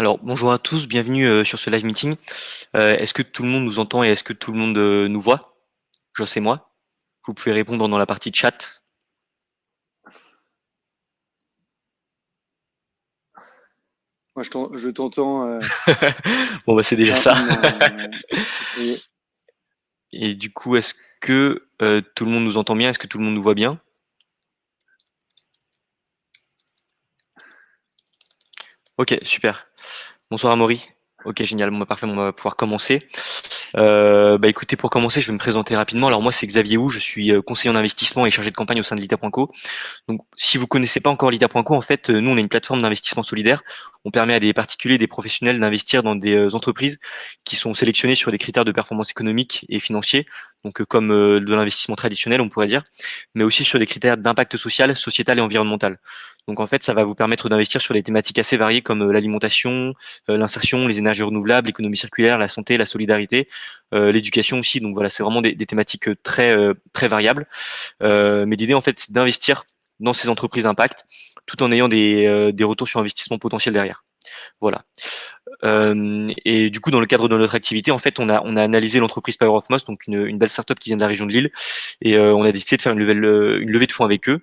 Alors, bonjour à tous, bienvenue, heu, sur ce live meeting. Heu, est-ce que tout le monde nous entend et est-ce que tout le monde, heu, nous voit? Joss et moi? Vous pouvez répondre dans la partie chat. Moi je t'en je t'entends, Bon, bah, c'est déjà ça. et Et du coup, est-ce que, tout le monde nous entend bien? Est-ce que tout le monde nous voit bien? OK, super. Bonsoir Amaury. OK, génial. Bon, bah, parfait, on va pouvoir commencer. Heu, bah, écoutez, pour commencer, je vais me présenter rapidement. Alors moi, c'est Xavier Hou, je suis, heu, conseiller en investissement et chargé de campagne au sein de Lita.co. Donc si vous connaissez pas encore Lita.co, en fait, heu, nous, on est une plateforme d'investissement solidaire. On permet à des particuliers, des professionnels d'investir dans des, heu, entreprises qui sont sélectionnées sur des critères de performance économique et financiers, donc heu, comme, heu, de l'investissement traditionnel, on pourrait dire, mais aussi sur des critères d'impact social, sociétal et environnemental. Donc en fait, ça va vous permettre d'investir sur des thématiques assez variées comme, l'alimentation, l'insertion, les énergies renouvelables, l'économie circulaire, la santé, la solidarité, l'éducation aussi. Donc voilà, c'est vraiment des thématiques, très, très variables. Mais l'idée en fait, c'est d'investir dans ces entreprises impact, tout en ayant des, heu, des retours sur investissement potentiels derrière. Voilà. Hem et du coup, dans le cadre de notre activité, en fait, on a on a analysé l'entreprise Power of Moss, donc une, une belle startup qui vient de la région de Lille et heu, on a décidé de faire une levée heu, une levée de fonds avec eux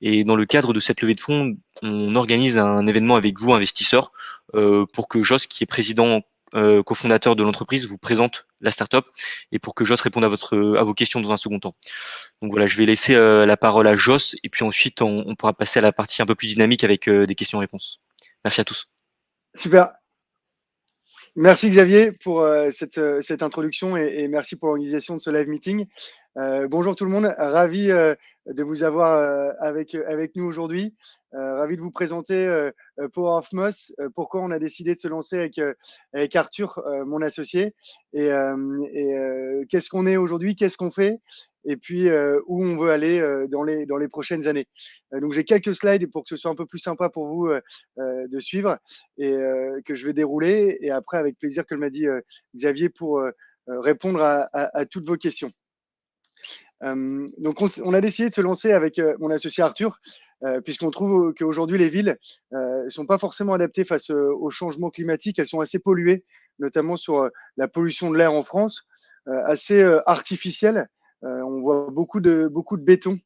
et dans le cadre de cette levée de fonds, on organise un événement avec vous, investisseurs, heu, pour que Joss, qui est président, heu, cofondateur de l'entreprise, vous présente la startup et pour que Joss réponde à votre à vos questions dans un second temps. Donc voilà, je vais laisser, heu, la parole à Joss et puis ensuite on pourra passer à la partie un peu plus dynamique avec, heu, des questions-réponses. Merci à tous. Super. Merci Xavier pour, cette, heu, cette introduction et merci pour l'organisation de ce live meeting. Heu, bonjour tout le monde, ravi, de vous avoir, avec, nous aujourd'hui. Ravi de vous présenter, Power of Moss, pourquoi on a décidé de se lancer avec, Arthur, mon associé et qu'est-ce qu'on est aujourd'hui? Qu'est-ce qu'on fait? Et puis, heu, où on veut aller, heu, dans les dans les prochaines années. Heu, donc j'ai quelques slides pour que ce soit un peu plus sympa pour vous, de suivre et que je vais dérouler et après avec plaisir, comme l'a dit, Xavier, pour, répondre à toutes vos questions. Euh, donc on, a décidé de se lancer avec euh, mon associé Arthur, euh, puisqu'on trouve qu'aujourd'hui les villes ne euh, sont pas forcément adaptées face euh, au changement climatique, elles sont assez polluées, notamment sur euh, la pollution de l'air en France, assez artificielle. On voit beaucoup de, beaucoup de béton,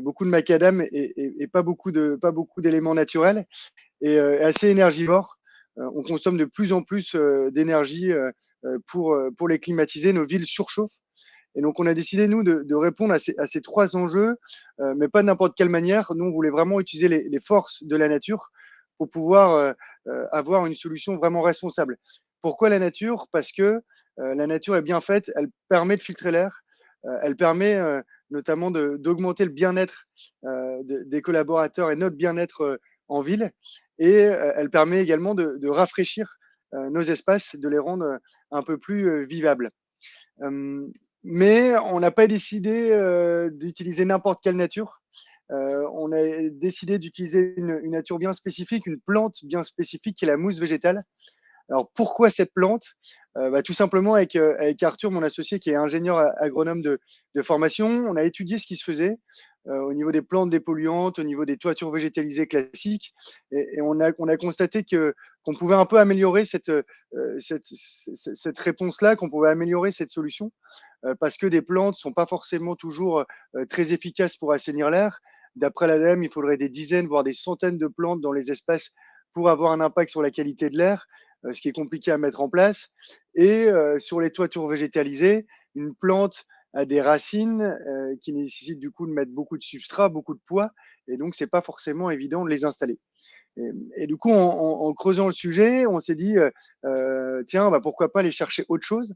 beaucoup de macadam et, pas beaucoup d'éléments naturels et assez énergivore on consomme de plus en plus d'énergie pour, pour les climatiser. Nos villes surchauffent et donc, on a décidé, nous, de, répondre à ces, à ces, trois enjeux, euh, mais pas de n'importe quelle manière. Nous, on voulait vraiment utiliser les, forces de la nature pour pouvoir euh, euh, avoir une solution vraiment responsable. Pourquoi la nature? Parce que euh, la nature est bien faite, elle permet de filtrer l'air, euh, elle permet euh, notamment d'augmenter le bien-être de, des collaborateurs et notre bien-être en ville, et elle permet également de, rafraîchir nos espaces, de les rendre un peu plus vivables mais on n'a pas décidé euh, d'utiliser n'importe quelle nature. Euh, on a décidé d'utiliser une, nature bien spécifique, une plante bien spécifique qui est la mousse végétale. Alors pourquoi cette plante? Euh, bah, Tout simplement avec, euh, avec, Arthur, mon associé qui est ingénieur agronome de, formation, on a étudié ce qui se faisait euh, au niveau des plantes dépolluantes, au niveau des toitures végétalisées classiques, et, on, a, on, a, constaté qu'on pouvait un peu améliorer cette, cette, cette réponse-là, qu'on pouvait améliorer cette solution, parce que des plantes sont pas forcément toujours très efficaces pour assainir l'air. D'après l'ADEME, il faudrait des dizaines, voire des centaines de plantes dans les espaces pour avoir un impact sur la qualité de l'air. Euh, ce qui est compliqué à mettre en place. Et euh, sur les toitures végétalisées, une plante a des racines euh, qui nécessitent du coup de mettre beaucoup de substrat, beaucoup de poids, et donc c'est pas forcément évident de les installer. Et, du coup, en, creusant le sujet, on s'est dit tiens, bah, pourquoi pas aller chercher autre chose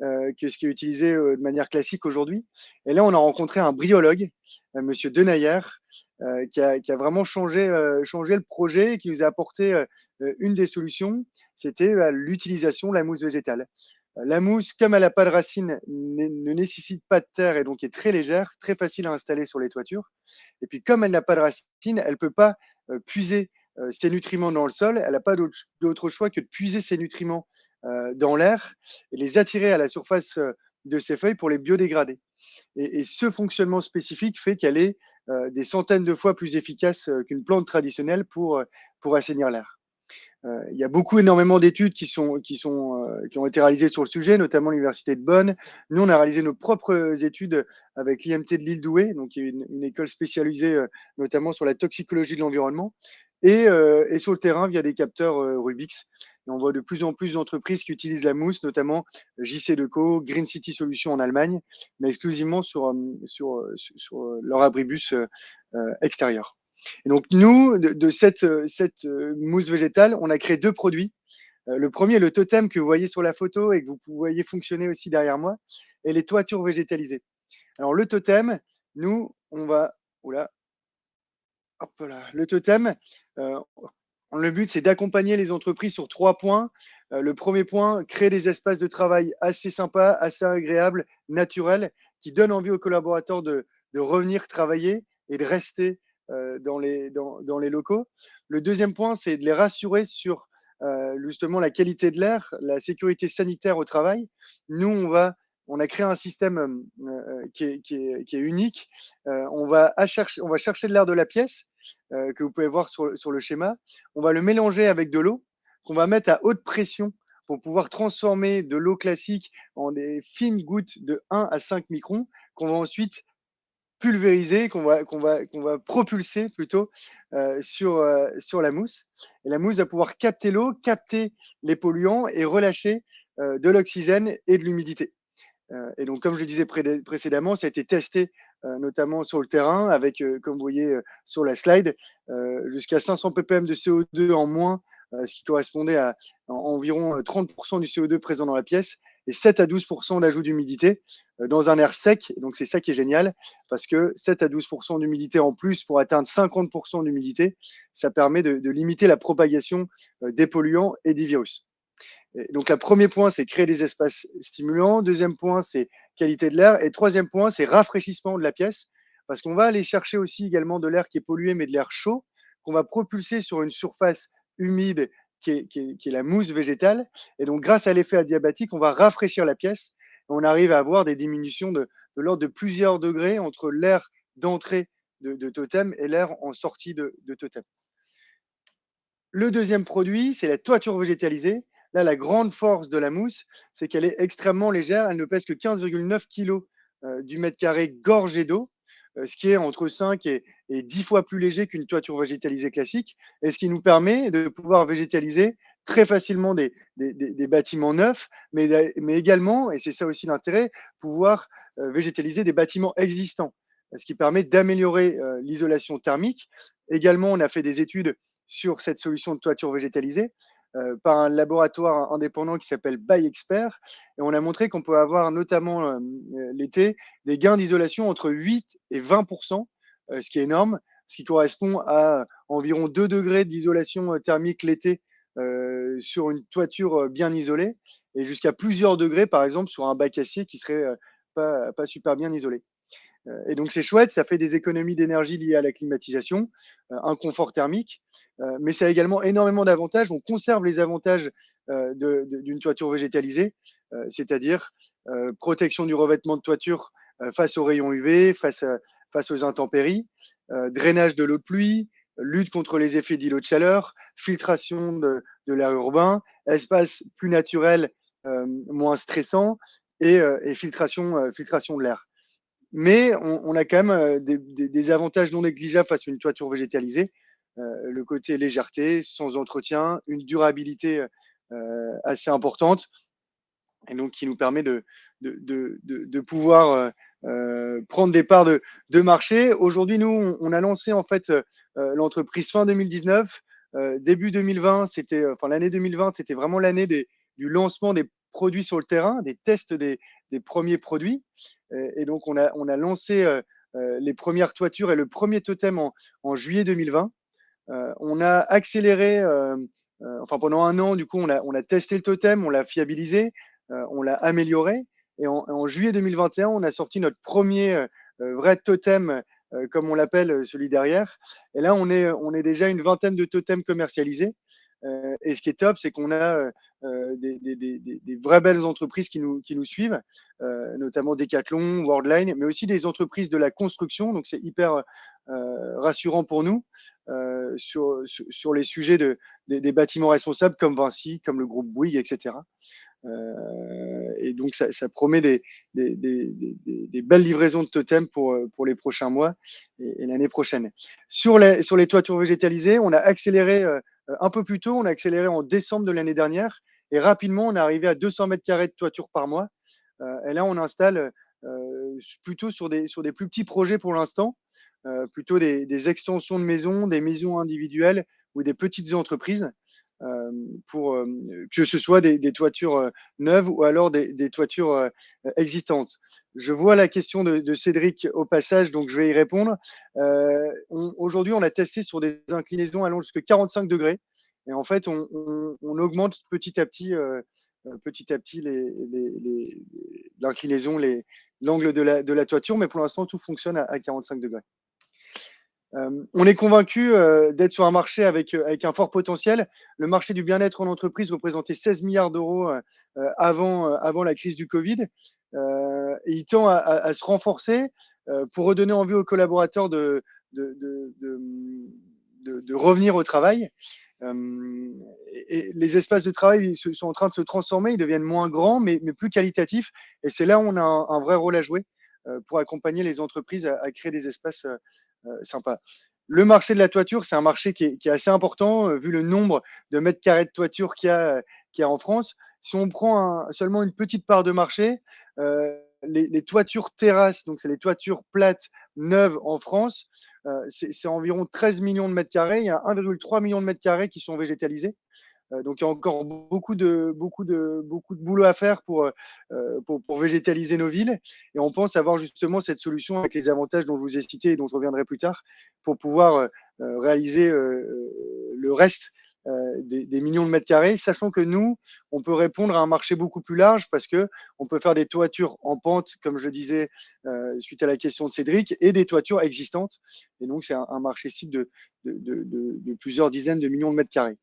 que ce qui est utilisé de manière classique aujourd'hui. Et là, on a rencontré un bryologue, Monsieur Denayer, qui, a, vraiment changé, changé le projet et qui nous a apporté une des solutions, c'était l'utilisation de la mousse végétale. La mousse, comme elle n'a pas de racines, ne nécessite pas de terre et donc est très légère, très facile à installer sur les toitures. Et puis comme elle n'a pas de racines, elle ne peut pas puiser ses nutriments dans le sol. Elle n'a pas d'autre choix que de puiser ses nutriments dans l'air et les attirer à la surface de ses feuilles pour les biodégrader. Et, ce fonctionnement spécifique fait qu'elle est euh, des centaines de fois plus efficace euh, qu'une plante traditionnelle euh, pour assainir l'air. Il y a beaucoup, énormément d'études qui, sont, sont, qui ont été réalisées sur le sujet, notamment l'Université de Bonn. Nous, on a réalisé nos propres études avec l'IMT de l'île Douai, donc une, une école spécialisée notamment sur la toxicologie de l'environnement, et, sur le terrain via des capteurs Rubix. On voit de plus en plus d'entreprises qui utilisent la mousse, notamment JC Deco, Green City Solutions en Allemagne, mais exclusivement sur, sur leur abribus extérieur. Et donc, nous, de, cette, cette mousse végétale, on a créé deux produits. Le premier, le totem que vous voyez sur la photo et que vous voyez fonctionner aussi derrière moi, et les toitures végétalisées. Alors, le totem, nous, on va. Oula, hop là, le totem, euh, le but, c'est d'accompagner les entreprises sur trois points. Euh, le premier point, créer des espaces de travail assez sympas, assez agréables, naturels, qui donnent envie aux collaborateurs de, revenir travailler et de rester euh, dans, les, dans, les locaux. Le deuxième point, c'est de les rassurer sur euh, justement la qualité de l'air, la sécurité sanitaire au travail. Nous, on va on a créé un système qui, est, qui, est, unique. on, va chercher, on va chercher de l'air de la pièce euh, que vous pouvez voir sur, sur, le schéma. On va le mélanger avec de l'eau qu'on va mettre à haute pression pour pouvoir transformer de l'eau classique en des fines gouttes de 1 à 5 microns qu'on va ensuite pulvériser, qu'on va, va, va propulser plutôt euh, sur, euh, sur la mousse. Et la mousse va pouvoir capter l'eau, capter les polluants et relâcher euh, de l'oxygène et de l'humidité. Et donc, comme je le disais précédemment, ça a été testé notamment sur le terrain avec, comme vous voyez sur la slide, jusqu'à 500 ppm de CO2 en moins, ce qui correspondait à, environ 30% du CO2 présent dans la pièce et 7 à 12% d'ajout d'humidité dans un air sec. donc, c'est ça qui est génial parce que 7 à 12% d'humidité en plus pour atteindre 50% d'humidité, ça permet de, limiter la propagation des polluants et des virus donc, le premier point, c'est créer des espaces stimulants. Deuxième point, c'est qualité de l'air. Et troisième point, c'est rafraîchissement de la pièce. Parce qu'on va aller chercher aussi également de l'air qui est pollué, mais de l'air chaud, qu'on va propulser sur une surface humide qui est, la mousse végétale. Et donc, grâce à l'effet adiabatique, on va rafraîchir la pièce. On arrive à avoir des diminutions de, l'ordre de plusieurs degrés entre l'air d'entrée de, totem et l'air en sortie de, totem. Le deuxième produit, c'est la toiture végétalisée. Là, la grande force de la mousse, c'est qu'elle est extrêmement légère. Elle ne pèse que 15,9 kg euh, du mètre carré gorgé d'eau, ce qui est entre 5 et, 10 fois plus léger qu'une toiture végétalisée classique, et ce qui nous permet de pouvoir végétaliser très facilement des, bâtiments neufs, mais, également, et c'est ça aussi l'intérêt, pouvoir euh, végétaliser des bâtiments existants, ce qui permet d'améliorer l'isolation thermique. Également, on a fait des études sur cette solution de toiture végétalisée euh, par un laboratoire indépendant qui s'appelle ByExpert. Et on a montré qu'on peut avoir, notamment euh, l'été, des gains d'isolation entre 8 et 20% euh, ce qui est énorme, ce qui correspond à environ 2 degrés d'isolation thermique l'été sur une toiture bien isolée, et jusqu'à plusieurs degrés, par exemple, sur un bac acier qui serait pas super bien isolé. Euh, et donc c'est chouette, ça fait des économies d'énergie liées à la climatisation, euh, un confort thermique, euh, mais ça a également énormément d'avantages. On conserve les avantages d'une toiture végétalisée, c'est-à-dire protection du revêtement de toiture face aux rayons UV, face, aux intempéries, drainage de l'eau de pluie, lutte contre les effets d'îlots de chaleur, filtration de, l'air urbain, espace plus naturel, moins stressant et, filtration de l'air mais on, a quand même euh, des, avantages non négligeables face à une toiture végétalisée. Euh, le côté légèreté, sans entretien, une durabilité euh, assez importante, et donc qui nous permet de, pouvoir prendre des parts de, marché. Aujourd'hui, nous, on, a lancé en fait l'entreprise fin 2019. début 2020, c'était, enfin l'année 2020, c'était vraiment l'année du lancement des produits sur le terrain, des tests des, premiers produits. Et, donc, on a, lancé euh, euh, les premières toitures et le premier totem en, juillet 2020. Euh, on a accéléré, enfin pendant un an, du coup, on a, on a testé le totem, on l'a fiabilisé, on l'a amélioré. Et en, juillet 2021, on a sorti notre premier vrai totem, comme on l'appelle, celui derrière. Et là, on est, on est déjà une vingtaine de totems commercialisés. Euh, et ce qui est top, c'est qu'on a euh, euh, des, vraies belles entreprises qui nous, qui nous suivent, notamment Decathlon, Worldline, mais aussi des entreprises de la construction. Donc, c'est hyper rassurant pour nous. sur, sur, les sujets de, des, bâtiments responsables comme Vinci, comme le groupe Bouygues, etc. et donc, ça, promet des, belles livraisons de totems pour, pour les prochains mois et, l'année prochaine. Sur les, sur les toitures végétalisées, on a accéléré un peu plus tôt, on a accéléré en décembre de l'année dernière et rapidement, on est arrivé à 200 mètres carrés de toiture par mois. et là, on installe plutôt sur des, plus petits projets pour l'instant. Euh, plutôt des, extensions de maisons, des maisons individuelles ou des petites entreprises, euh, pour euh, que ce soit des, toitures neuves ou alors des, toitures existantes. Je vois la question de, Cédric au passage, donc je vais y répondre. Aujourd'hui, on a testé sur des inclinaisons allant jusqu'à 45 degrés. Et en fait, on, augmente petit à petit, petit à petit l'inclinaison, l'angle de la, de la toiture, mais pour l'instant, tout fonctionne à 45 degrés. Euh, on est convaincu euh, d'être sur un marché avec, euh, avec un fort potentiel. Le marché du bien-être en entreprise représentait 16 milliards d'euros avant, avant la crise du Covid. et il tend à, se renforcer pour redonner envie aux collaborateurs de, de, de, revenir au travail. les espaces de travail sont en train de se transformer, ils deviennent moins grands, mais, mais plus qualitatifs. Et c'est là où on a un, vrai rôle à jouer pour accompagner les entreprises à, créer des espaces euh, sympa. Le marché de la toiture, c'est un marché qui est, assez important, euh, vu le nombre de mètres carrés de toiture qu'il y, a, en France. Si on prend seulement une petite part de marché, euh, les, toitures terrasses, donc c'est les toitures plates neuves en France, c'est environ 13 millions de mètres carrés. Il y a 1,3 million de mètres carrés qui sont végétalisés. Euh, donc il y a encore beaucoup de, beaucoup de, beaucoup de boulot à faire pour, euh, pour, pour, végétaliser nos villes. Et on pense avoir justement cette solution avec les avantages dont je vous ai cités et dont je reviendrai plus tard pour pouvoir euh, réaliser le reste des, millions de mètres carrés, sachant que nous, on peut répondre à un marché beaucoup plus large parce que on peut faire des toitures en pente, comme je le disais suite à la question de Cédric, et des toitures existantes. Et donc, c'est un, marché cible de, plusieurs dizaines de millions de mètres carrés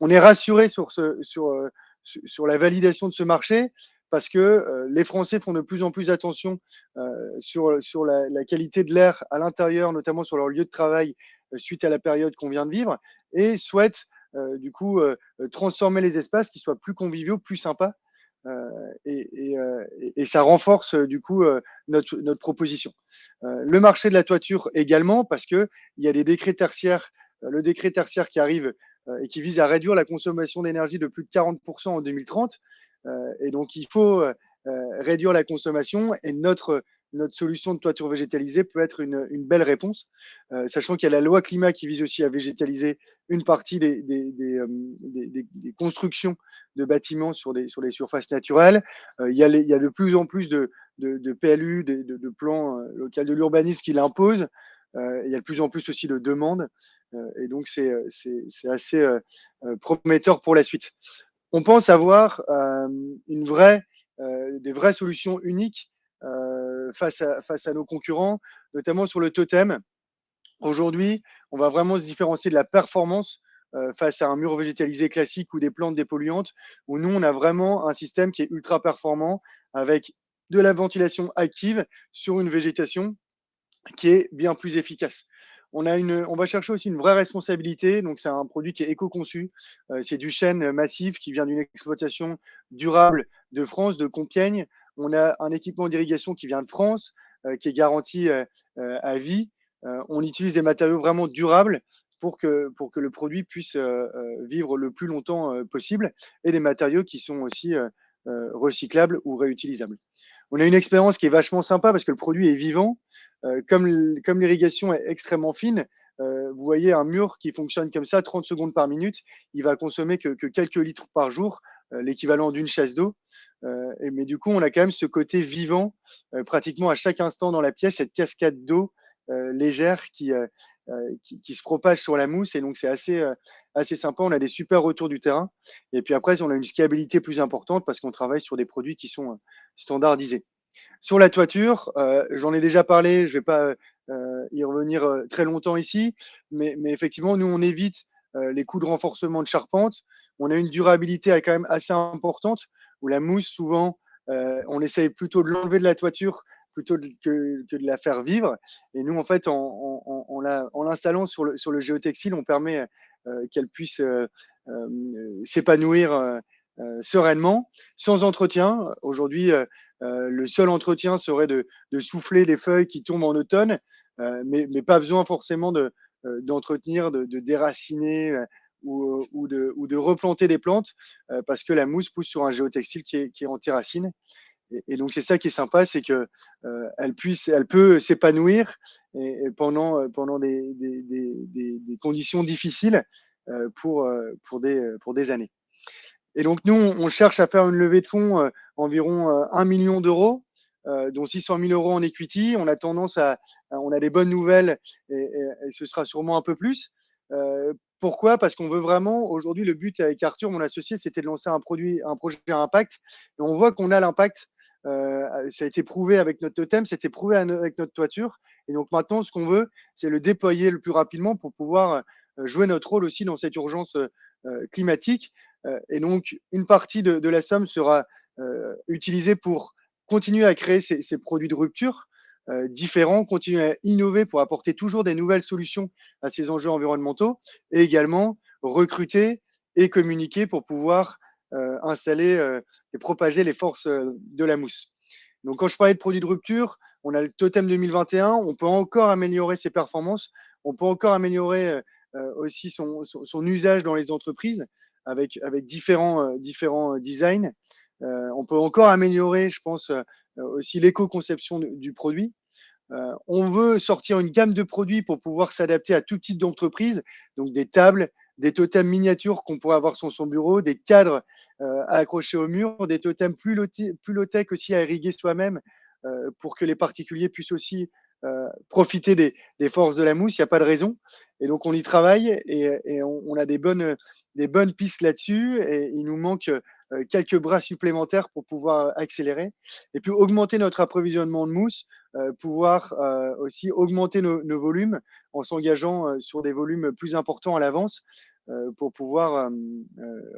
on est rassuré euh, sur la validation de ce marché parce que euh, les Français font de plus en plus attention euh, sur, la, qualité de l'air à l'intérieur, notamment sur leur lieu de travail suite à la période qu'on vient de vivre, et souhaitent du coup transformer les espaces qui soient plus conviviaux, plus sympas. Et, ça renforce du coup notre, notre proposition. le marché de la toiture également, parce qu'il y a des décrets tertiaires, le décret tertiaire qui arrive et qui vise à réduire la consommation d'énergie de plus de 40% en 2030. Euh, et donc, il faut euh, réduire la consommation et notre notre solution de toiture végétalisée peut être une, une belle réponse, sachant qu'il y a la loi climat qui vise aussi à végétaliser une partie des, des, des, des constructions de bâtiments sur, sur les surfaces naturelles. il, y a il, y a de plus en plus de, de, de PLU, de, de, plans locaux de l'urbanisme qui l'imposent. Euh, il y a de plus en plus aussi de demandes. Euh, et donc, c'est assez euh, prometteur pour la suite. On pense avoir des vraies solutions uniques face, à, face à nos concurrents, notamment sur le totem. Aujourd'hui, on va vraiment se différencier de la performance face à un mur végétalisé classique ou des plantes dépolluantes, où nous, on a vraiment un système qui est ultra performant avec de la ventilation active sur une végétation qui est bien plus efficace. On, a une, on va chercher aussi une vraie responsabilité. Donc, c'est un produit qui est éco-conçu. Euh, c'est du chêne massif qui vient d'une exploitation durable de France, de Compiègne. On a un équipement d'irrigation qui vient de France, euh, qui est garanti euh, à vie. on utilise des matériaux vraiment durables pour que, pour que le produit puisse vivre le plus longtemps possible et des matériaux qui sont aussi recyclables ou réutilisables. On a une expérience qui est vachement sympa parce que le produit est vivant. Euh, comme l'irrigation est extrêmement fine, euh, vous voyez un mur qui fonctionne comme ça, 30 secondes par minute, il va consommer que, quelques litres par jour, euh, l'équivalent d'une chasse d'eau. mais du coup, on a quand même ce côté vivant, pratiquement à chaque instant dans la pièce, cette cascade d'eau légère qui, se propage sur la mousse. Et donc, c'est assez, assez sympa. On a des super retours du terrain. Et puis après, on a une scalabilité plus importante parce qu'on travaille sur des produits qui sont standardisés. Sur la toiture, euh, j'en ai déjà parlé, je ne vais pas euh, y revenir euh, très longtemps ici, mais, effectivement, nous, on évite les coûts de renforcement de charpente. On a une durabilité quand même assez importante, où la mousse, souvent, on essaye plutôt de l'enlever de la toiture plutôt que, de la faire vivre. Et nous, en fait, en, l'installant sur le géotextile, on permet qu'elle puisse s'épanouir sereinement, sans entretien. Aujourd'hui, le seul entretien serait de, souffler les feuilles qui tombent en automne, mais, pas besoin forcément d'entretenir, de, déraciner ou, de, replanter des plantes, parce que la mousse pousse sur un géotextile qui est, qui est. Et, donc c'est ça qui est sympa, c'est que euh, elle puisse, elle peut s'épanouir pendant euh, pendant des, conditions difficiles euh, pour pour des pour des années. Et donc nous on cherche à faire une levée de fonds environ 1 million d'euros, dont 600 000 euros en equity. On a tendance à, on a des bonnes nouvelles et, ce sera sûrement un peu plus. Pourquoi? Parce qu'on veut vraiment, aujourd'hui, le but avec Arthur, mon associé, c'était de lancer un produit, un projet à impact. Et on voit qu'on a l'impact euh, ça a été prouvé avec notre totem, c'était prouvé avec notre toiture. Et donc maintenant, ce qu'on veut, c'est le déployer le plus rapidement pour pouvoir euh, jouer notre rôle aussi dans cette urgence euh, climatique. Et donc, une partie de, la somme sera utilisée pour continuer à créer ces, produits de rupture différents, continuer à innover pour apporter toujours des nouvelles solutions à ces enjeux environnementaux et également recruter et communiquer pour pouvoir euh, installer euh, et propager les forces euh, de la mousse. Donc, quand je parlais de produits de rupture, on a le totem 2021, on peut encore améliorer ses performances, on peut encore améliorer aussi son, usage dans les entreprises avec, différents, différents designs. on peut encore améliorer, je pense, aussi l'éco-conception du produit. on veut sortir une gamme de produits pour pouvoir s'adapter à tout type d'entreprise, donc des tables, des totems miniatures qu'on pourrait avoir sur son bureau, des cadres euh, à accrocher au mur, des totems plus low-tech aussi à irriguer soi-même euh, pour que les particuliers puissent aussi euh, profiter des, forces de la mousse. Il n'y a pas de raison. Et donc, on y travaille et, on, a des bonnes, des bonnes pistes là-dessus. Et il nous manque quelques bras supplémentaires pour pouvoir accélérer. Et puis, augmenter notre approvisionnement de mousse, pouvoir aussi augmenter nos, volumes en s'engageant sur des volumes plus importants à l'avance pour pouvoir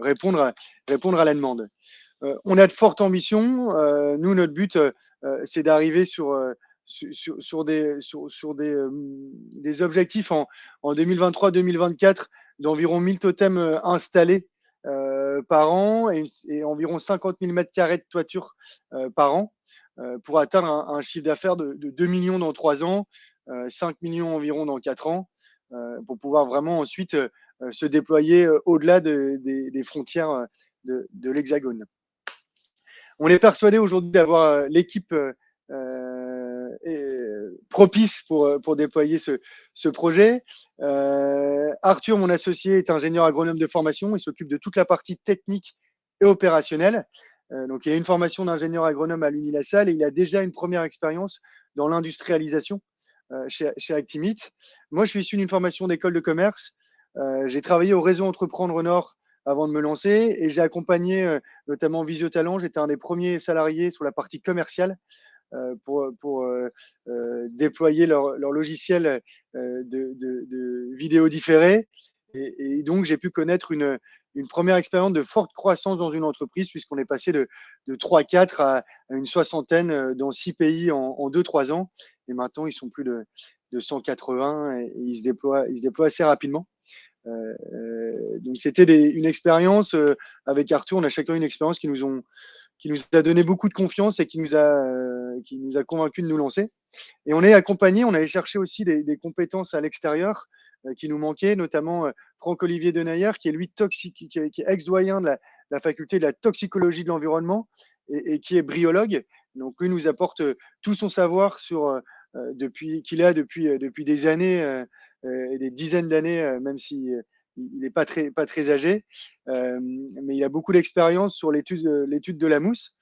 répondre, répondre à la demande. on a de fortes ambitions. nous, notre but, c'est d'arriver sur sur, des, sur, des, euh, des, objectifs en, en 2023-2024 d'environ 1000 totems euh, installés euh, par an et, environ 50 000 mètres carrés de toiture par an pour atteindre un, chiffre d'affaires de, de, 2 millions dans 3 ans, 5 millions environ dans 4 ans, pour pouvoir vraiment ensuite se déployer au-delà de, des, frontières de l'Hexagone. On est persuadé aujourd'hui d'avoir l'équipe propice pour, euh, pour déployer ce, ce projet. Euh, Arthur, mon associé, est ingénieur agronome de formation et s'occupe de toute la partie technique et opérationnelle. Euh, donc, il a une formation d'ingénieur agronome à l'Unilassal et il a déjà une première expérience dans l'industrialisation chez, chez Actimit. Moi, je suis issu d'une formation d'école de commerce. J'ai travaillé au réseau Entreprendre Nord avant de me lancer et j'ai accompagné notamment Visio Talent. J'étais un des premiers salariés sur la partie commerciale pour, pour euh, euh, déployer leur, logiciel de, de, de, vidéo différée. Et, donc, j'ai pu connaître une, première expérience de forte croissance dans une entreprise, puisqu'on est passé de, de 3-4 à, une soixantaine dans six pays en, en 2-3 ans. Et maintenant, ils sont plus de, de 180 et, ils, se déploient, ils se déploient assez rapidement. Euh, donc, c'était une expérience avec Arthur. On a chacun une expérience qui nous ont qui nous a donné beaucoup de confiance et qui nous a, euh, qui nous a convaincu de nous lancer. Et on est accompagné, on allait chercher aussi des, des compétences à l'extérieur euh, qui nous manquaient, notamment euh, Franck-Olivier Denayer, qui est lui toxique, qui est, ex-doyen de la, la, faculté de la toxicologie de l'environnement et, et, qui est bryologue. Donc lui nous apporte tout son savoir sur depuis qu'il a depuis depuis des années et des dizaines d'années, même si il n'est pas très, âgé, euh, mais il a beaucoup d'expérience sur l'étude de la mousse.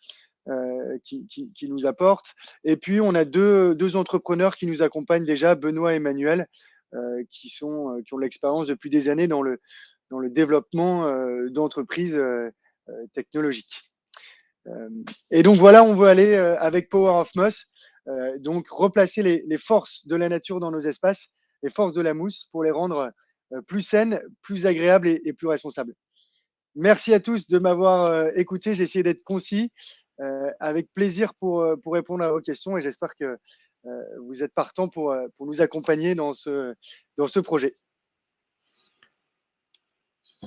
Euh, qui, nous apporte. Et puis, on a deux, entrepreneurs qui nous accompagnent déjà, Benoît et Emmanuel, euh, qui, sont, qui ont l'expérience depuis des années dans le, développement euh, d'entreprises euh, technologiques. et donc, voilà, on veut aller avec Power of Moss, donc replacer les, forces de la nature dans nos espaces, les forces de la mousse, pour les rendre euh, plus saine, plus agréable et, plus responsable. Merci à tous de m'avoir euh, écouté. J'ai essayé d'être concis. avec plaisir pour, pour répondre à vos questions et j'espère que vous êtes partant pour, pour nous accompagner dans ce, dans ce projet.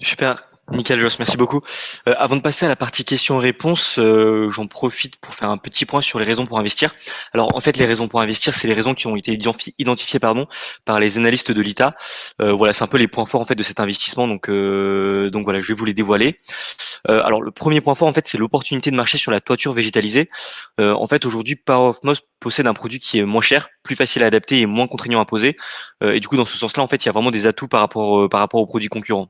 Super. Nickel Joss, merci beaucoup. Euh, avant de passer à la partie questions-réponses, euh, j'en profite pour faire un petit point sur les raisons pour investir. Alors en fait, les raisons pour investir, c'est les raisons qui ont été identifiées pardon, par les analystes de l'ITA. Euh, voilà, c'est un peu les points forts en fait de cet investissement. Donc, donc voilà, je vais vous les dévoiler. alors le premier point fort en fait, c'est l'opportunité de marché sur la toiture végétalisée. en fait, aujourd'hui, Power of Moss possède un produit qui est moins cher, plus facile à adapter et moins contraignant à poser. et du coup, dans ce sens-là, en fait, il y a vraiment des atouts par rapport par rapport aux produits concurrents.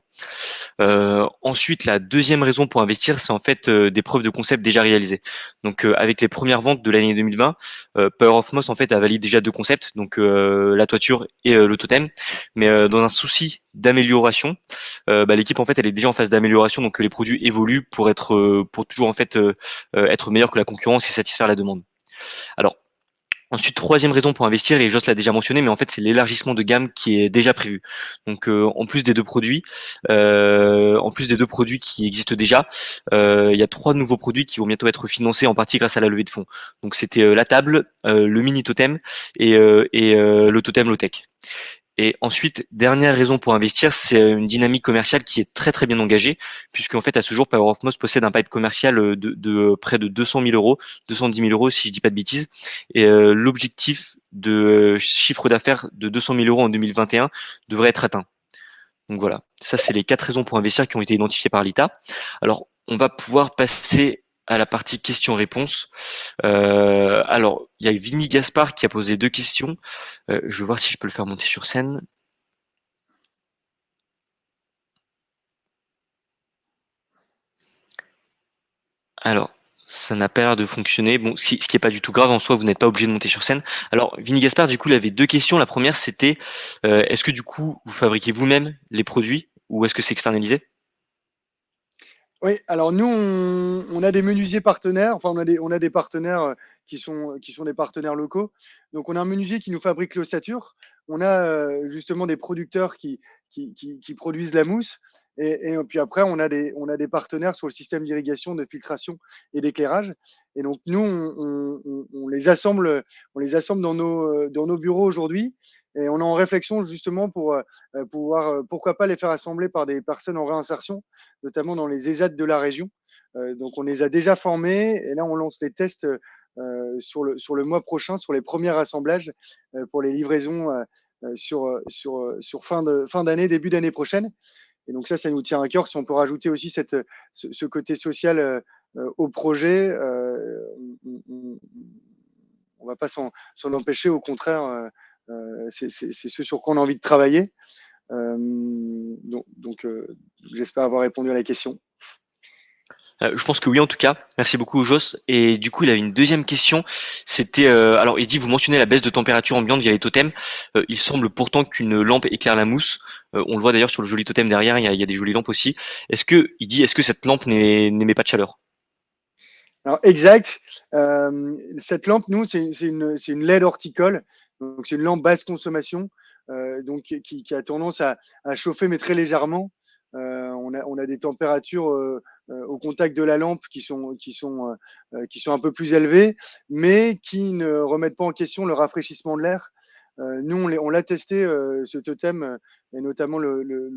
Euh, ensuite, la deuxième raison pour investir, c'est en fait euh, des preuves de concept déjà réalisées. Donc, euh, avec les premières ventes de l'année 2020, Power of Moss en fait a validé déjà deux concepts, donc la toiture et le totem. Mais dans un souci d'amélioration, bah, l'équipe en fait elle est déjà en phase d'amélioration, donc les produits évoluent pour être pour toujours en fait être meilleur que la concurrence et satisfaire la demande. Alors Ensuite, troisième raison pour investir, et Joss l'a déjà mentionné, mais en fait c'est l'élargissement de gamme qui est déjà prévu. Donc euh, en plus des deux produits, euh, en plus des deux produits qui existent déjà, euh, il y a trois nouveaux produits qui vont bientôt être financés en partie grâce à la levée de fonds. Donc c'était la table, le mini totem et, et le totem low tech. Et ensuite, dernière raison pour investir, c'est une dynamique commerciale qui est très très bien engagée, puisqu'en fait à ce jour, Power of Moss possède un pipe commercial de, de près de 200 000 euros, 210 000 euros si je dis pas de bêtises. Et euh, l'objectif de chiffre d'affaires de 200 000 euros en 2021 devrait être atteint. Donc voilà, ça c'est les quatre raisons pour investir qui ont été identifiées par l'ITA. Alors on va pouvoir passer à la partie questions-réponses. Euh, alors, il y a Vinny Gaspard qui a posé deux questions. Euh, je vais voir si je peux le faire monter sur scène. Alors, ça n'a pas l'air de fonctionner. Ce qui n'est pas du tout grave en soi, vous n'êtes pas obligé de monter sur scène. Alors, Vinny Gaspard, du coup, il avait deux questions. La première, c'était euh, est-ce que du coup, vous fabriquez vous-même les produits ou est-ce que c'est externalisé? Oui, alors nous, on, a des menuisiers partenaires, enfin on a des, on a des partenaires euh, qui sont, qui sont des partenaires locaux. Donc on a un menuisier qui nous fabrique l'ossature, on a euh, justement des producteurs qui, qui, qui, produisent la mousse, et, puis après on a, des, on a des partenaires sur le système d'irrigation, de filtration et d'éclairage. Et donc nous, on, les assemble, on les assemble dans nos, euh, dans nos bureaux aujourd'hui, et on est en réflexion justement pour euh, pouvoir, pourquoi pas les faire assembler par des personnes en réinsertion, notamment dans les ESAT de la région. Donc on les a déjà formés et là on lance les tests sur, le, sur le mois prochain, sur les premiers assemblages pour les livraisons sur, sur, sur fin d'année, fin début d'année prochaine. Et donc ça, ça nous tient à cœur. Si on peut rajouter aussi cette, ce, côté social au projet, on ne va pas s'en empêcher. Au contraire, euh, c'est ce sur quoi on a envie de travailler. Euh, donc, euh, j'espère avoir répondu à la question. Je pense que oui en tout cas. Merci beaucoup Jos. Et du coup, il avait une deuxième question. C'était alors il dit vous mentionnez la baisse de température ambiante via les totems. il semble pourtant qu'une lampe éclaire la mousse. on le voit d'ailleurs sur le joli totem derrière. Il y a, des jolies lampes aussi. Est-ce que il dit est-ce que cette lampe n'émet pas de chaleur? Alors exact. cette lampe, nous, c'est une, une LED horticole. Donc, c'est une lampe basse consommation, euh, donc qui, a tendance à, chauffer, mais très légèrement. Euh, on, a, on, a, des températures euh, euh, au contact de la lampe qui sont, qui, sont, qui sont un peu plus élevées, mais qui ne remettent pas en question le rafraîchissement de l'air. nous, on l'a testé, ce totem, et notamment le, le,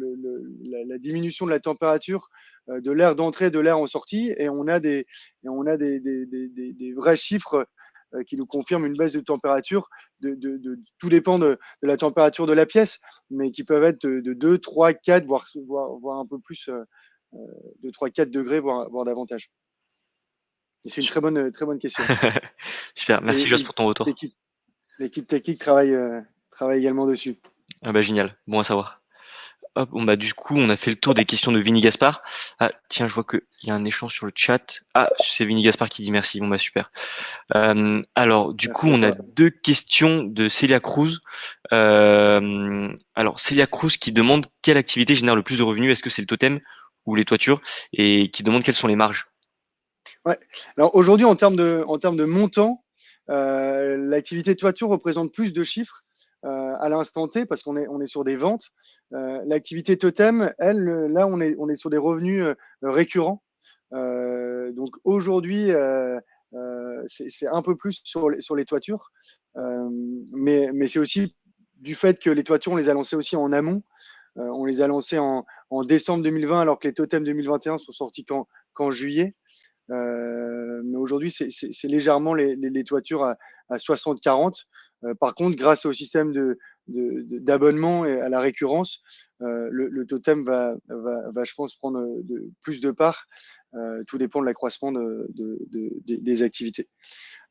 la, la, diminution de la température de l'air d'entrée et de l'air en sortie, et on a des, et on a des, des, des, des vrais chiffres qui nous confirme une baisse de température. De, de, tout dépend de, la température de la pièce, mais qui peuvent être de, 2, 3, 4, voire, voire, un peu plus, euh, euh, de 3, 4 degrés, voire, voire davantage. C'est une très bonne, très bonne question. Super, merci Joss pour ton retour. L'équipe technique travaille, travaille également dessus. Ah bah génial, bon à savoir. Hop, bon bah du coup, on a fait le tour des questions de Vinny Gaspard. Ah tiens, je vois qu'il y a un échange sur le chat. Ah, c'est Vinny Gaspard qui dit merci. Bon bah super. Euh, alors du coup, on a deux questions de Celia Cruz. Euh, alors Celia Cruz qui demande quelle activité génère le plus de revenus. Est-ce que c'est le totem ou les toitures? Et qui demande quelles sont les marges? Ouais. Alors aujourd'hui, en termes de en termes de montant, euh, l'activité toiture représente plus de chiffres euh, à l'instant T parce qu'on est, on est sur des ventes. Euh, l'activité totem, elle, là, on est, on est sur des revenus euh, récurrents. donc aujourd'hui, c'est un peu plus sur les, sur les toitures, mais, mais c'est aussi du fait que les toitures, on les a lancées aussi en amont. on les a lancées en, en, décembre 2020, alors que les totems 2021 sont sortis qu'en juillet. Euh, mais aujourd'hui, c'est légèrement les, toitures à, à 60-40. Euh, par contre, grâce au système d'abonnement et à la récurrence, euh, le, totem va, va, va, je pense, prendre plus de part. Euh, tout dépend de l'accroissement de, des activités.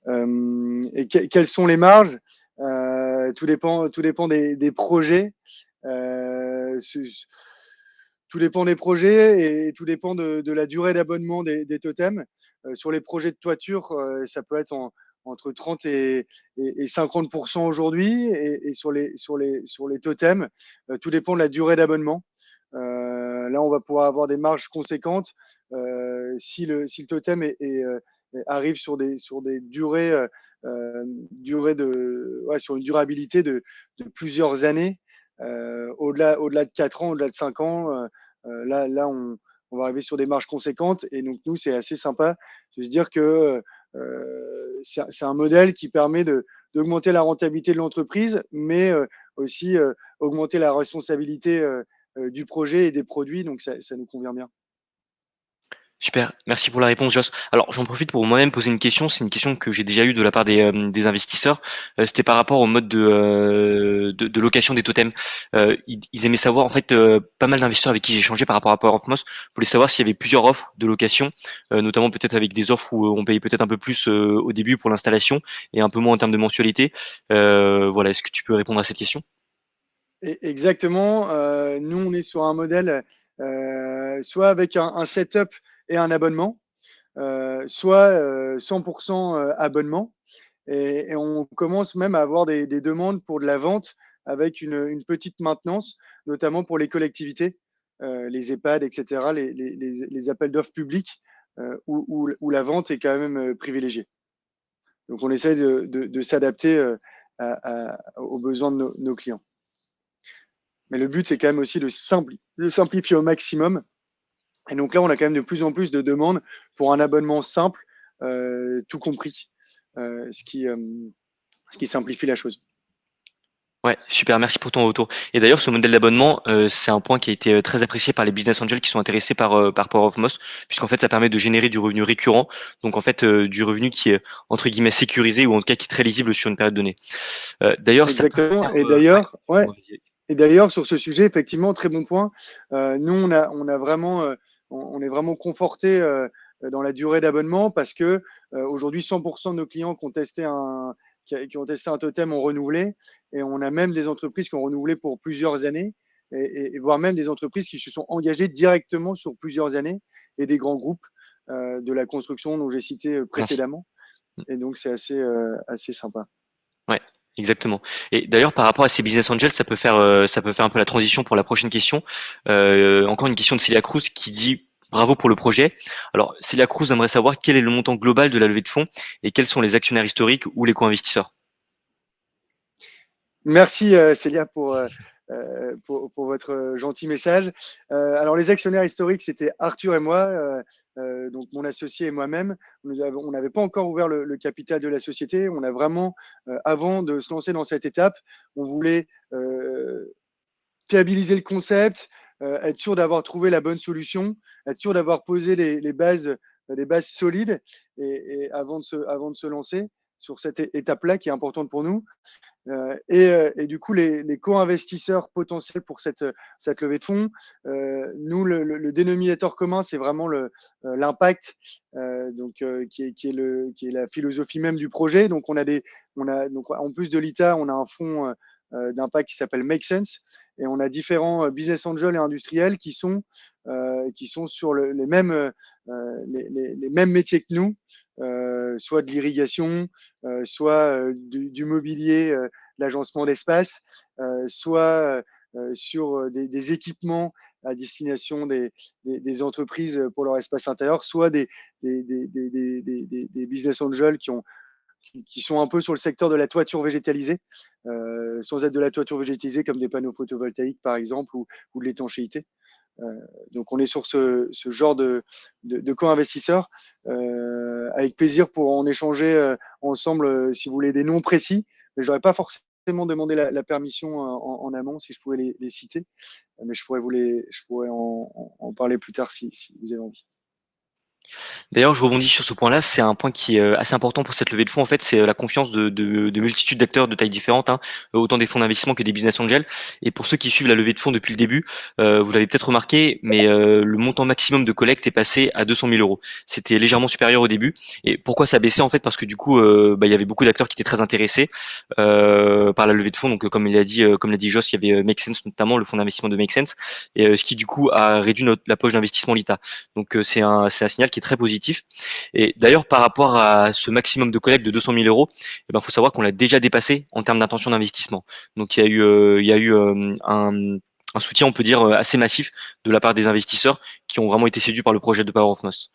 Et que, quelles sont les marges? Tout dépend, tout dépend des projets tout dépend des projets et tout dépend de, de la durée d'abonnement des, des, totems. Euh, sur les projets de toiture, euh, ça peut être en, entre 30 et, et, 50% aujourd'hui. Et, et, sur, les, sur, les, sur les totems, euh, tout dépend de la durée d'abonnement. Euh, là, on va pouvoir avoir des marges conséquentes si, le, si le totem est, est, arrive sur des, sur des durées, durées de, ouais, sur une durabilité de, de plusieurs années. Euh, au-delà, au-delà de 4 ans, au-delà de 5 ans, euh, euh, là, là on, on, va arriver sur des marges conséquentes. Et donc, nous, c'est assez sympa de se dire que c'est un modèle qui permet d'augmenter la rentabilité de l'entreprise, mais aussi augmenter la responsabilité du projet et des produits. Donc, ça, ça nous convient bien. Super, merci pour la réponse Joss. Alors j'en profite pour moi-même poser une question, c'est une question que j'ai déjà eue de la part des, euh, des investisseurs, euh, c'était par rapport au mode de, euh, de, de, location des totems. Ils, ils, aimaient savoir, en fait, pas mal d'investisseurs avec qui j'ai échangé par rapport à Power of Moss voulaient savoir s'il y avait plusieurs offres de location, notamment peut-être avec des offres où on payait peut-être un peu plus au début pour l'installation et un peu moins en termes de mensualité. voilà, est-ce que tu peux répondre à cette question? Exactement, nous on est sur un modèle soit avec un, un setup et un abonnement, euh, soit 100% euh, euh, abonnement. Et, on commence même à avoir des, demandes pour de la vente avec une, petite maintenance, notamment pour les collectivités, les EHPAD, etc., les, appels d'offres publics où, la vente est quand même privilégiée. Donc on essaie de, s'adapter aux besoins de nos, clients. Mais le but, c'est quand même aussi de, de simplifier au maximum et donc là, on a quand même de plus en plus de demandes pour un abonnement simple, euh, tout compris, euh, ce, qui, euh, ce qui simplifie la chose. Ouais, super, merci pour ton retour. Et d'ailleurs, ce modèle d'abonnement, euh, c'est un point qui a été euh, très apprécié par les business angels qui sont intéressés par, euh, par Power of Moss, puisqu'en fait, ça permet de générer du revenu récurrent, donc en fait, du revenu qui est entre guillemets sécurisé ou en tout cas qui est très lisible sur une période donnée. d'ailleurs, exactement. Et d'ailleurs, ouais. Et d'ailleurs, sur ce sujet, effectivement, très bon point. nous, on a, on a vraiment on, est vraiment conforté euh, dans la durée d'abonnement parce que euh, aujourd'hui 100% de nos clients qui ont testé un qui, ont testé un totem ont renouvelé et on a même des entreprises qui ont renouvelé pour plusieurs années et, voire même des entreprises qui se sont engagées directement sur plusieurs années et des grands groupes euh, de la construction dont j'ai cité précédemment. Et donc c'est assez assez sympa. Exactement. Et d'ailleurs, par rapport à ces business angels, ça peut faire, euh, ça peut faire un peu la transition pour la prochaine question. Euh, encore une question de Celia Cruz qui dit bravo pour le projet. Alors, Celia Cruz aimerait savoir quel est le montant global de la levée de fonds et quels sont les actionnaires historiques ou les co-investisseurs? Merci euh, Célia pour, euh, pour, pour, votre gentil message. Euh, alors, les actionnaires historiques, c'était Arthur et moi, euh, donc mon associé et moi-même. On n'avait pas encore ouvert le, capital de la société. On a vraiment, avant de se lancer dans cette étape, on voulait fiabiliser le concept, être sûr d'avoir trouvé la bonne solution, être sûr d'avoir posé les, bases, les bases solides et avant, de se, avant de se lancer sur cette étape-là qui est importante pour nous. Euh, et, euh, et, du coup, les, co-investisseurs potentiels pour cette, cette levée de fonds, euh, nous, le, dénominateur commun, c'est vraiment l'impact, donc qui est, qui, est qui est la philosophie même du projet. Donc, on a des, on a donc en plus de l'ITA, on a un fonds d'impact qui s'appelle Make Sense, et on a différents business angels et industriels qui sont qui sont sur le, les mêmes les, mêmes métiers que nous, soit de l'irrigation, euh, soit euh, du, mobilier, l'agencement d'espace, soit sur des, équipements à destination des, entreprises pour leur espace intérieur, soit des, business angels qui, ont, qui sont un peu sur le secteur de la toiture végétalisée, euh, sans être de la toiture végétalisée comme des panneaux photovoltaïques par exemple ou de l'étanchéité. Donc on est sur ce, genre de, de, co-investisseurs. avec plaisir pour en échanger ensemble si vous voulez des noms précis, mais j'aurais pas forcément demandé la, permission en, amont si je pouvais les, citer, mais je pourrais vous les, je pourrais en, parler plus tard si vous avez envie. D'ailleurs, je rebondis sur ce point-là. C'est un point qui est euh, assez important pour cette levée de fonds. En fait, c'est euh, la confiance de, de, de multitudes d'acteurs de tailles différentes, hein, autant des fonds d'investissement que des business angels. Et pour ceux qui suivent la levée de fonds depuis le début, euh, vous l'avez peut-être remarqué, mais le montant maximum de collecte est passé à 200 000 euros. C'était légèrement supérieur au début. Et pourquoi ça baissait en fait? Parce que du coup, bah, il y avait beaucoup d'acteurs qui étaient très intéressés par la levée de fonds. Donc, comme il a dit, comme l'a dit Joss, il y avait Make Sense notamment, le fonds d'investissement de Make Sense, et ce qui du coup a réduit notre, la poche d'investissement l'ITA. Donc, c'est un signal qui est très positif et d'ailleurs, par rapport à ce maximum de collecte de 200 000 euros, il eh ben, faut savoir qu'on l'a déjà dépassé en termes d'intention d'investissement. Donc, il y a eu, euh, il y a eu euh, un, soutien, on peut dire, euh, assez massif de la part des investisseurs qui ont vraiment été séduits par le projet de Power of Nos.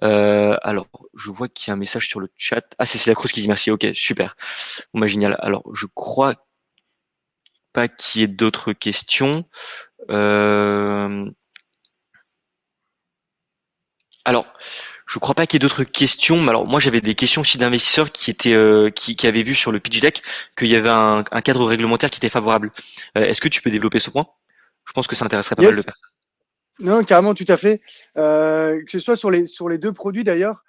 alors, je vois qu'il y a un message sur le chat. Ah, c'est la Cruz qui dit merci. Ok, super. Bon, bah, génial. Alors, je crois pas qu'il y ait d'autres questions. Euh, alors, je crois pas qu'il y ait d'autres questions. Mais alors, moi, j'avais des questions aussi d'investisseurs qui étaient, euh, qui, avaient vu sur le pitch deck qu'il y avait un, cadre réglementaire qui était favorable. Euh, est-ce que tu peux développer ce point? Je pense que ça intéresserait pas mal de personnes. Non, carrément, tout à fait. Euh, que ce soit sur les, sur les deux produits d'ailleurs,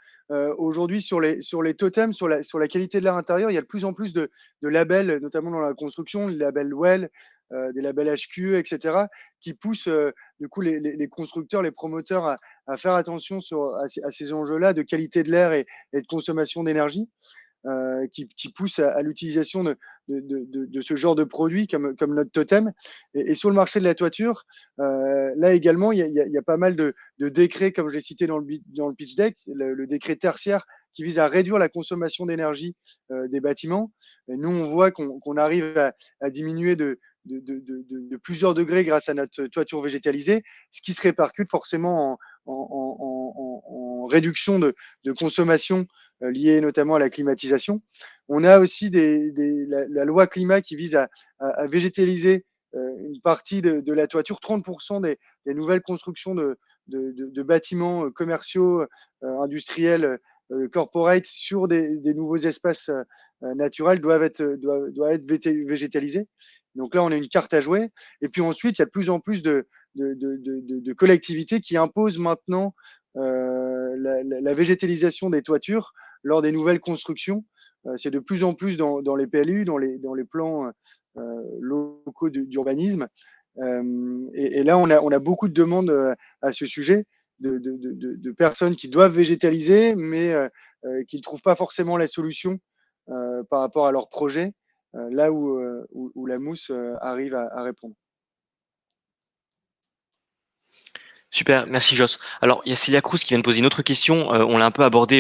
aujourd'hui sur les, sur les totems, sur la, sur la qualité de l'air intérieur, il y a de plus en plus de, de labels, notamment dans la construction, le label Well, euh, des labels HQ, etc., qui poussent euh, du coup les, constructeurs, les promoteurs à, faire attention sur, à, ces enjeux-là de qualité de l'air et, de consommation d'énergie. Euh, qui, poussent à, l'utilisation de, de, ce genre de produits comme, comme notre totem. Et, sur le marché de la toiture, là également, il y, a, pas mal de, décrets, comme je l'ai cité dans le, dans le pitch deck, le, décret tertiaire qui vise à réduire la consommation d'énergie des bâtiments. Nous, on voit qu'on arrive à, diminuer de, plusieurs degrés grâce à notre toiture végétalisée, ce qui se répercute forcément en, réduction de, consommation euh, liée notamment à la climatisation. On a aussi la, loi climat qui vise à, végétaliser euh, une partie de, la toiture, 30% des, nouvelles constructions de, bâtiments euh, commerciaux, industriels, corporate sur des, nouveaux espaces naturels doivent être, doivent être végétalisés. Donc là, on a une carte à jouer. Et puis ensuite, il y a de plus en plus de, de, collectivités qui imposent maintenant euh, la, végétalisation des toitures lors des nouvelles constructions. Euh, c'est de plus en plus dans, les PLU, dans les, dans les plans euh, locaux d'urbanisme. Et, là, on a, on a beaucoup de demandes à ce sujet de, personnes qui doivent végétaliser, mais qui ne trouvent pas forcément la solution par rapport à leur projet. Euh, là euh, où, la mousse euh, arrive à, répondre. Super, merci Joss. Alors, il y a Célia Cruz qui vient de poser une autre question. on l'a un peu abordé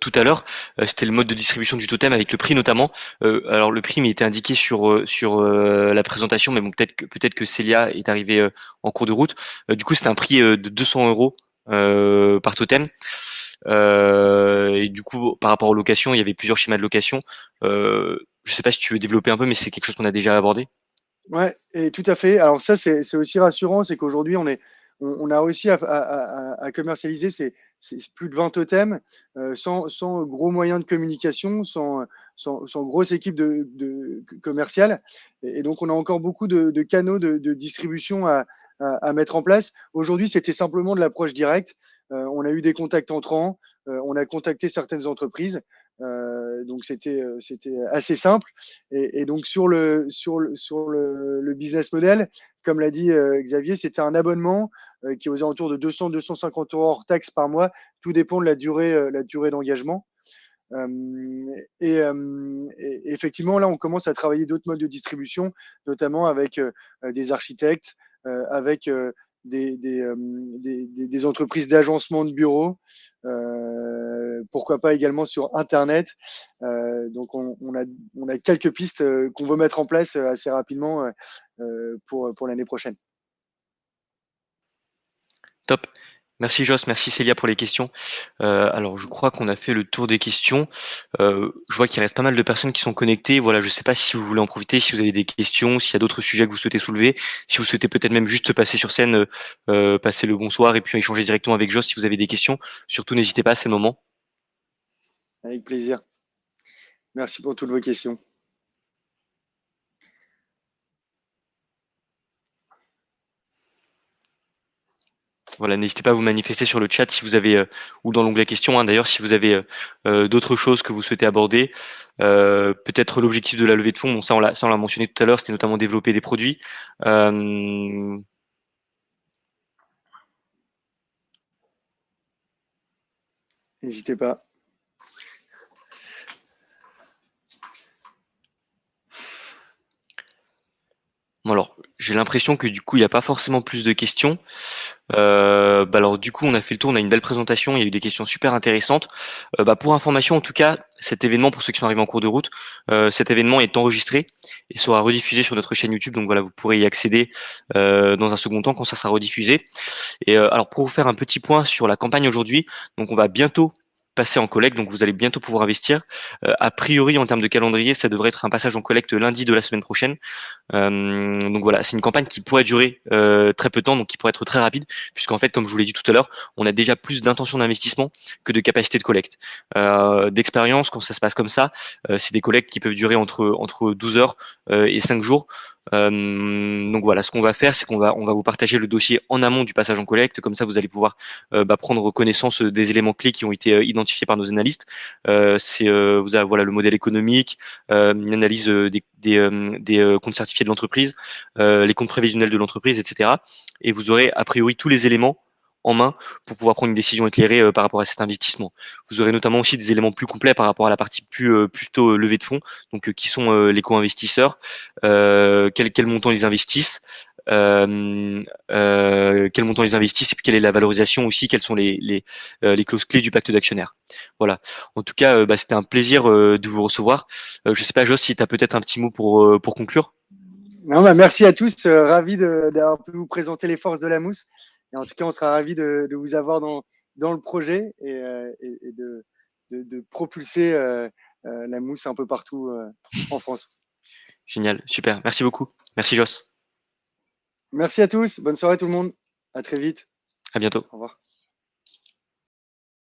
tout à l'heure. C'était le mode de distribution du totem avec le prix notamment. alors, le prix m'était indiqué sur sur la présentation, mais bon, peut-être que peut-être que Célia est arrivée en cours de route. du coup, c'était un prix de 200 euros par totem. et du coup, par rapport aux locations, il y avait plusieurs schémas de location. Je sais pas si tu veux développer un peu, mais c'est quelque chose qu'on a déjà abordé. Ouais, et tout à fait. Alors ça, c'est aussi rassurant, c'est qu'aujourd'hui, on, est, on, a réussi à, commercialiser ces, plus de 20 totems euh, sans, gros moyens de communication, sans, grosse équipe de, commerciale. Et, donc, on a encore beaucoup de, canaux de, distribution à, mettre en place. Aujourd'hui, c'était simplement de l'approche directe. Euh, on a eu des contacts entrants, euh, on a contacté certaines entreprises. Donc c'était assez simple. Et, donc sur le, business model, comme l'a dit euh, Xavier, c'était un abonnement qui est aux de 200 250 euros hors taxe par mois. Tout dépend de la durée durée d'engagement. Et, effectivement, là, on commence à travailler d'autres modes de distribution, notamment avec des architectes, avec des, entreprises d'agencement de bureaux, euh, pourquoi pas également sur Internet. Euh, donc on, a, quelques pistes euh, qu'on veut mettre en place assez rapidement pour, pour l'année prochaine. Top. Merci Joss, merci Célia pour les questions. Euh, alors je crois qu'on a fait le tour des questions. Euh, je vois qu'il reste pas mal de personnes qui sont connectées. Voilà, je ne sais pas si vous voulez en profiter, si vous avez des questions, s'il y a d'autres sujets que vous souhaitez soulever, si vous souhaitez peut-être même juste passer sur scène, euh, passer le bonsoir et puis échanger directement avec Joss si vous avez des questions. Surtout n'hésitez pas, c'est le moment. Avec plaisir. Merci pour toutes vos questions. Voilà, n'hésitez pas à vous manifester sur le chat si vous avez, euh, ou dans l'onglet questions, hein, d'ailleurs, si vous avez euh, euh, d'autres choses que vous souhaitez aborder. Peut-être l'objectif de la levée de fonds, bon, ça on l'a mentionné tout à l'heure, c'était notamment développer des produits. N'hésitez pas. Alors, j'ai l'impression que du coup, il n'y a pas forcément plus de questions. Euh, bah alors du coup, on a fait le tour, on a une belle présentation, il y a eu des questions super intéressantes. Euh, bah, pour information, en tout cas, cet événement, pour ceux qui sont arrivés en cours de route, euh, cet événement est enregistré et sera rediffusé sur notre chaîne YouTube. Donc voilà, vous pourrez y accéder dans un second temps quand ça sera rediffusé. Et alors pour vous faire un petit point sur la campagne aujourd'hui, donc on va bientôt passer en collecte, donc vous allez bientôt pouvoir investir. Euh, a priori, en termes de calendrier, ça devrait être un passage en collecte lundi de la semaine prochaine. Euh, donc voilà, c'est une campagne qui pourrait durer euh, très peu de temps, donc qui pourrait être très rapide, puisqu'en fait, comme je vous l'ai dit tout à l'heure, on a déjà plus d'intention d'investissement que de capacité de collecte. D'expérience, quand ça se passe comme ça, c'est des collectes qui peuvent durer entre entre 12 heures et 5 jours. Euh, donc voilà, ce qu'on va faire, c'est qu'on va on va vous partager le dossier en amont du passage en collecte, comme ça vous allez pouvoir euh, bah, prendre connaissance des éléments clés qui ont été euh, identifiés par nos analystes. c'est vous avez voilà le modèle économique, une analyse des des, des comptes certifiés de l'entreprise, les comptes prévisionnels de l'entreprise, etc. Et vous aurez a priori tous les éléments en main pour pouvoir prendre une décision éclairée euh, par rapport à cet investissement. Vous aurez notamment aussi des éléments plus complets par rapport à la partie plus euh, plutôt euh, levée de fonds, donc qui sont les co-investisseurs, quel, quel montant ils investissent, quel montant ils investissent et puis quelle est la valorisation aussi, quelles sont les, les, clauses clés du pacte d'actionnaires. Voilà. En tout cas, bah, c'était un plaisir de vous recevoir. je sais pas, Jos, si tu as peut-être un petit mot pour, pour conclure? Non, bah, merci à tous. ravi d'avoir pu vous présenter les forces de la mousse. Et en tout cas, on sera ravis de, vous avoir dans, dans le projet et, euh, de, de, propulser euh, euh, la mousse un peu partout en France. Génial, super. Merci beaucoup. Merci Joss. Merci à tous. Bonne soirée tout le monde. À très vite. À bientôt. Au revoir.